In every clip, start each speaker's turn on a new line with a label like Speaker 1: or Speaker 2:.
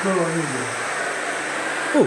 Speaker 1: piccolo
Speaker 2: Oh,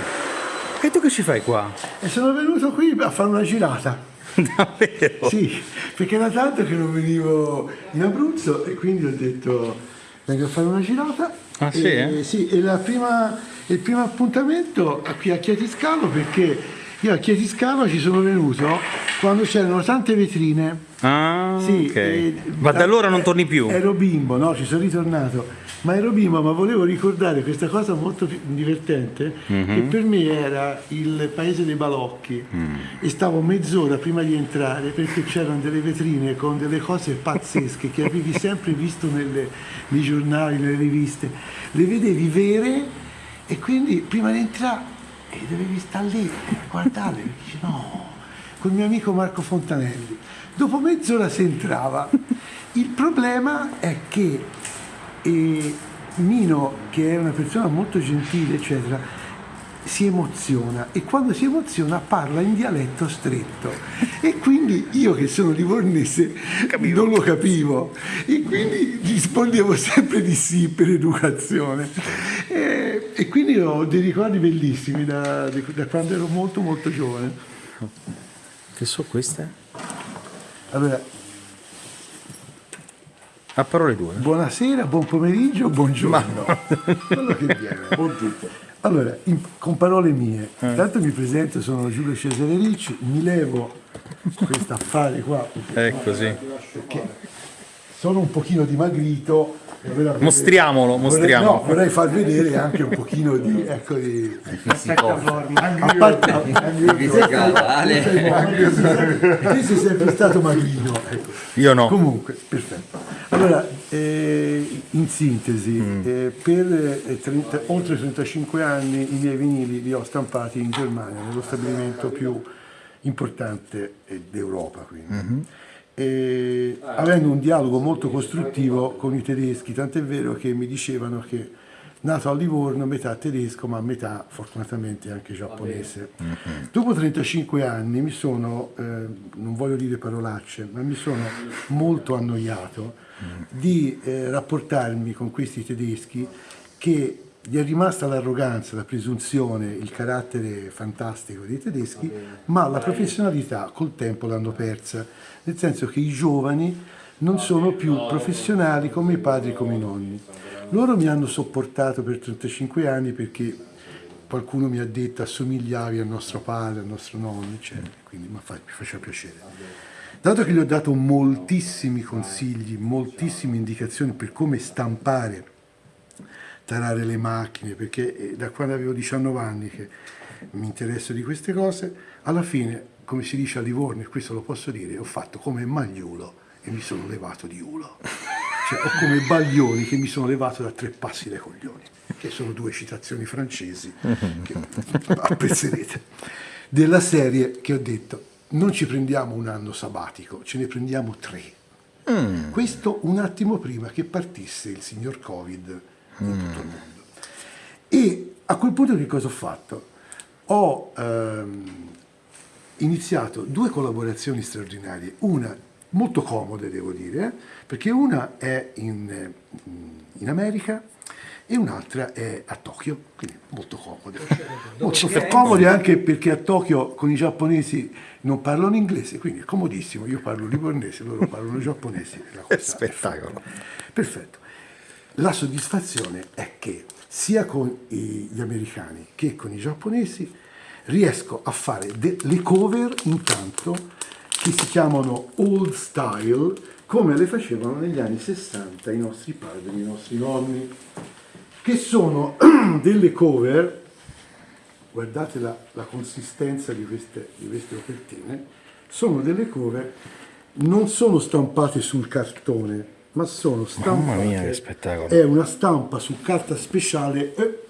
Speaker 2: e tu che ci fai qua?
Speaker 1: E sono venuto qui a fare una girata.
Speaker 2: Davvero?
Speaker 1: Sì, perché era tanto che non venivo in Abruzzo e quindi ho detto vengo a fare una girata.
Speaker 2: Ah, sì,
Speaker 1: e,
Speaker 2: eh?
Speaker 1: sì, e la prima- il primo appuntamento qui a Chiatiscalo perché io a Chiatiscalo ci sono venuto quando c'erano tante vetrine.
Speaker 2: Ah,
Speaker 1: Sì,
Speaker 2: ok.
Speaker 1: e-
Speaker 2: Ma da allora non torni più?
Speaker 1: Ero bimbo, no, ci sono ritornato. Ma ero bimbo, ma volevo ricordare questa cosa molto divertente,
Speaker 2: Mhm.
Speaker 1: che per me era il paese dei balocchi.
Speaker 2: Mm.
Speaker 1: E stavo mezz'ora prima di entrare perché c'erano delle vetrine con delle cose pazzesche che avevi sempre visto nelle- nei giornali, nelle riviste. Le vedevi vere e quindi prima di entrare e dovevi stare lì a guardarle perché dici no, col mio amico Marco Fontanelli. Dopo mezz'ora si entrava. Il problema è che eh, Nino, che è una persona molto gentile, eccetera, si emoziona. E quando si emoziona parla in dialetto stretto. E quindi io che sono livornese non lo capivo. E quindi rispondevo sempre di sì per educazione e, quindi ho dei ricordi bellissimi da, da quando ero molto molto giovane
Speaker 2: Che so queste?
Speaker 1: allora
Speaker 2: A parole due.
Speaker 1: Buonasera, buon pomeriggio, buongiorno. Quello che viene. Buon tutto. Allora, in- con parole mie, intanto mi presento, sono Giulio Cesare Ricci, mi levo questo affare qua,
Speaker 2: Ecco, sì.
Speaker 1: perché sono un pochino dimagrito. e vorrei vedere-
Speaker 2: Mostriamolo,
Speaker 1: vorrei-
Speaker 2: mostriamolo.
Speaker 1: no, vorrei far vedere anche un pochino di, ecco, di,
Speaker 3: Fisico.
Speaker 1: a parte, te sei sempre stato magrino. ecco.
Speaker 2: Io no.
Speaker 1: Comunque, perfetto. Allora, eh, in sintesi, eh, per eh, 30 oltre 35 anni i miei vinili li ho stampati in Germania, nello stabilimento più importante eh, d'Europa. E, avendo un dialogo molto costruttivo con i tedeschi, tant'è vero che mi dicevano che nato a Livorno, metà tedesco, ma metà fortunatamente anche giapponese. Dopo 35 anni mi sono, eh, non voglio dire parolacce, ma mi sono molto annoiato di eh, rapportarmi con questi tedeschi che gli è rimasta l'arroganza, la presunzione, il carattere fantastico dei tedeschi, ma la professionalità col tempo l'hanno persa, nel senso che i giovani non sono più professionali come i padri e come i nonni. Loro mi hanno sopportato per 35 anni perché qualcuno mi ha detto assomigliavi al nostro padre, al nostro nonno, eccetera, quindi mi fa- mi faceva piacere. Dato che gli ho dato moltissimi consigli, moltissime indicazioni per come stampare, tarare le macchine, perché eh, da quando avevo 19 anni che mi interesso di queste cose, alla fine, come si dice a Livorno, e questo lo posso dire, ho fatto come Magliulo e mi sono levato di ulo. Cioè, o come Baglioni che mi sono levato da tre passi dai coglioni, che sono due citazioni francesi che apprezzerete. Della serie che ho detto, non ci prendiamo un anno sabbatico, ce ne prendiamo tre. Questo un attimo prima che partisse il signor Covid in tutto il mondo. E a quel punto che cosa ho fatto? Ho ehm, iniziato due collaborazioni straordinarie, una molto comode devo dire, perché una è in, eh, in America e un'altra è a Tokyo, quindi molto comode. Molto comode anche perché a Tokyo con i giapponesi non parlano inglese, quindi è comodissimo, io parlo livornese, loro parlano giapponese. la cosa è
Speaker 2: Spettacolo.
Speaker 1: Perfetto. La soddisfazione è che sia con gli americani che con i giapponesi riesco a fare delle cover intanto che si chiamano old style come le facevano negli anni 60 i nostri padri, i nostri nonni, che sono delle cover, guardate la, la consistenza di queste, di queste copertine, sono delle cover, non sono stampate sul cartone, ma sono stampate...
Speaker 2: Mamma mia, che spettacolo.
Speaker 1: È una stampa su carta speciale eh,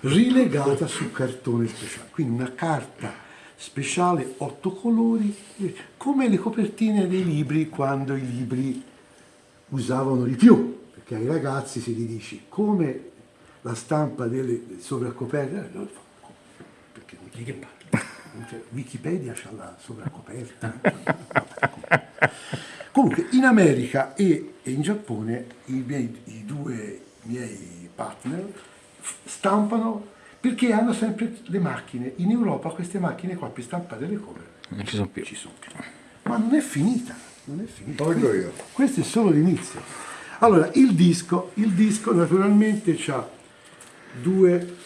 Speaker 1: rilegata su cartone speciale, quindi una carta speciale, otto colori, eh, come le copertine dei libri quando i libri usavano di più, perché ai ragazzi se gli dici come la stampa delle sovraccoperte, eh, loro fanno, perché parli? Cioè, Wikipedia c'ha la sovraccoperta. Comunque, in America e e in Giappone i, miei, i due miei partner stampano perché hanno sempre le macchine. In Europa queste macchine qua per stampare le cover
Speaker 2: Non ci sono più.
Speaker 1: ci sono più. Ma non è finita, non è finita. Questo-
Speaker 4: io.
Speaker 1: Questo è solo l'inizio. Allora, il disco, il disco naturalmente ha due,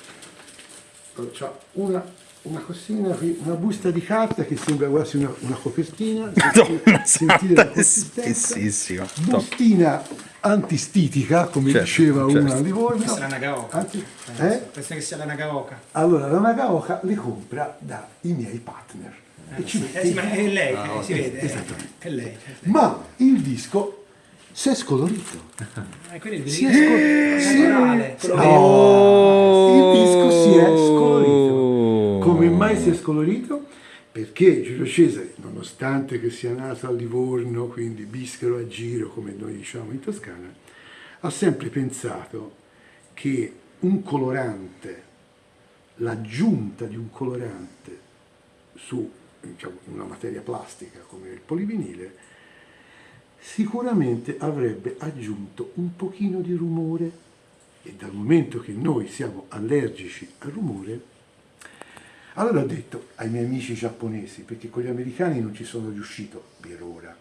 Speaker 1: c'ha una, una cosina qui, una busta di carta che sembra quasi una, una copertina.
Speaker 2: Madonna
Speaker 1: Sentite
Speaker 2: santa,
Speaker 1: la
Speaker 2: è
Speaker 1: consistenza. Bustina antistitica, come
Speaker 2: Certo,
Speaker 1: diceva
Speaker 2: certo.
Speaker 1: una a Livorno.
Speaker 5: Questa è la Nagaoka.
Speaker 1: Anzi, eh?
Speaker 5: Penso che sia la Nagaoka.
Speaker 1: Allora, la Nagaoka le compra dai miei partner. E ci mette
Speaker 5: Eh sì, ma è lei, eh, si vede. eh.
Speaker 1: Esattamente.
Speaker 5: È lei.
Speaker 1: Ma il disco si è scolorito.
Speaker 5: Eh, quindi il
Speaker 1: Si è
Speaker 5: disco
Speaker 1: si è scolorito? Perché Giulio Cesare, nonostante che sia nato a Livorno, quindi bischero a giro, come noi diciamo in Toscana, ha sempre pensato che un colorante, l'aggiunta di un colorante su diciamo, una materia plastica come il polivinile, sicuramente avrebbe aggiunto un pochino di rumore e dal momento che noi siamo allergici al rumore, allora ho detto ai miei amici giapponesi, perché con gli americani non ci sono riuscito per ora,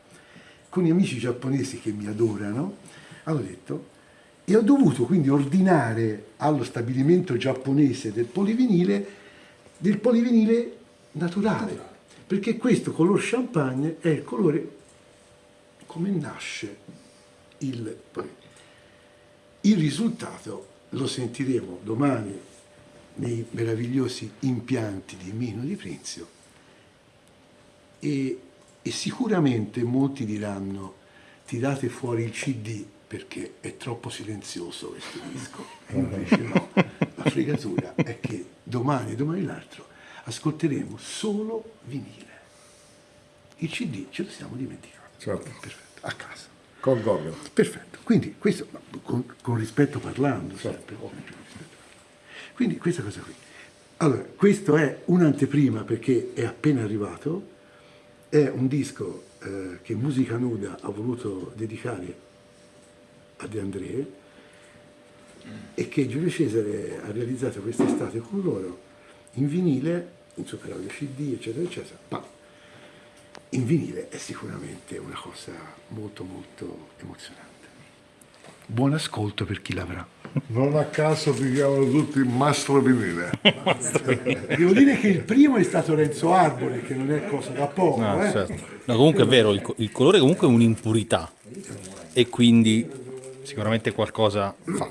Speaker 1: con gli amici giapponesi che mi adorano, ho detto, e ho dovuto quindi ordinare allo stabilimento giapponese del polivinile, del polivinile naturale, perché questo color champagne è il colore come nasce il il risultato lo sentiremo domani nei meravigliosi impianti di Mino di Prinzio e, e sicuramente molti diranno tirate fuori il CD perché è troppo silenzioso questo disco e invece no, la fregatura è che domani e domani l'altro ascolteremo solo vinile il CD ce lo siamo dimenticati.
Speaker 4: Certo.
Speaker 1: perfetto, a casa.
Speaker 4: Con Gogol.
Speaker 1: Perfetto, quindi questo con, con rispetto parlando sempre. Quindi questa cosa qui. Allora, questo è un'anteprima perché è appena arrivato, è un disco eh, che Musica Nuda ha voluto dedicare a De André e che Giulio Cesare ha realizzato quest'estate con loro in vinile, in Super Audio CD, eccetera, eccetera. Ma in vinile è sicuramente una cosa molto molto emozionante. Buon ascolto per chi l'avrà.
Speaker 4: Non a caso vi chiamano tutti Mastro Vinile.
Speaker 1: Devo dire che il primo è stato Renzo Arbore, che non è cosa da poco.
Speaker 2: No,
Speaker 1: eh.
Speaker 2: certo. No, comunque è vero, il, il colore comunque è un'impurità e quindi sicuramente qualcosa fa.